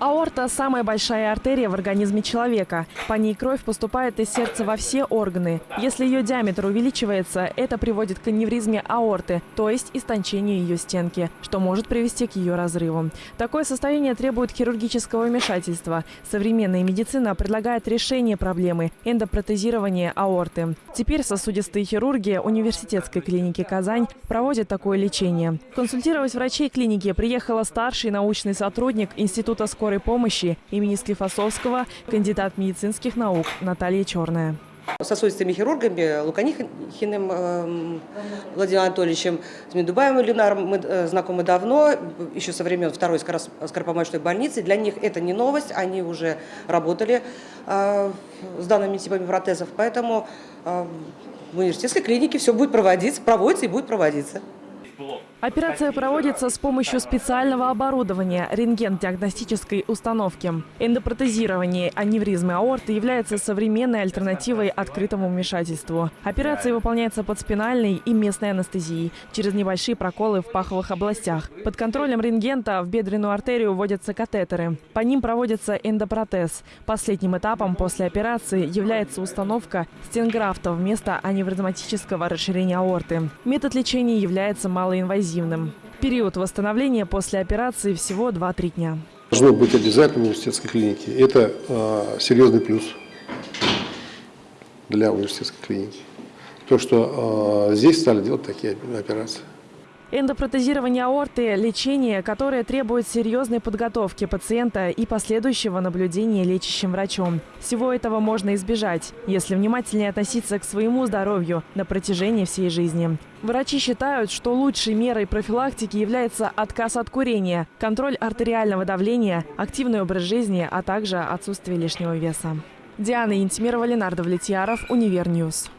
Аорта – самая большая артерия в организме человека. По ней кровь поступает из сердца во все органы. Если ее диаметр увеличивается, это приводит к аневризме аорты, то есть истончению ее стенки, что может привести к ее разрыву. Такое состояние требует хирургического вмешательства. Современная медицина предлагает решение проблемы – эндопротезирование аорты. Теперь сосудистые хирурги университетской клиники «Казань» проводят такое лечение. Консультировать врачей клиники приехала старший научный сотрудник Института скорой скорой помощи имени Склифосовского, кандидат медицинских наук Наталья Черная сосудистыми хирургами Луканихиным э, Владимиром Анатольевичем, с Медубаевым Ленаром мы э, знакомы давно, еще со времен второй скоропомощной больницы. Для них это не новость, они уже работали э, с данными типами протезов, поэтому в университетской клинике все будет проводиться, проводится и будет проводиться. Операция проводится с помощью специального оборудования – рентген-диагностической установки. Эндопротезирование аневризмы аорты является современной альтернативой открытому вмешательству. Операция выполняется под спинальной и местной анестезией через небольшие проколы в паховых областях. Под контролем рентгента в бедренную артерию вводятся катетеры. По ним проводится эндопротез. Последним этапом после операции является установка стенграфта вместо аневризматического расширения аорты. Метод лечения является малоинвазивным инвазивным. Период восстановления после операции всего 2-3 дня. Должно быть обязательно в университетской клинике. Это э, серьезный плюс для университетской клиники. То, что э, здесь стали делать такие операции. Эндопротезирование аорты – лечение, которое требует серьезной подготовки пациента и последующего наблюдения лечащим врачом. Всего этого можно избежать, если внимательнее относиться к своему здоровью на протяжении всей жизни. Врачи считают, что лучшей мерой профилактики является отказ от курения, контроль артериального давления, активный образ жизни, а также отсутствие лишнего веса. Диана Интимирова, Ленардо Влетьяров, Универньюз.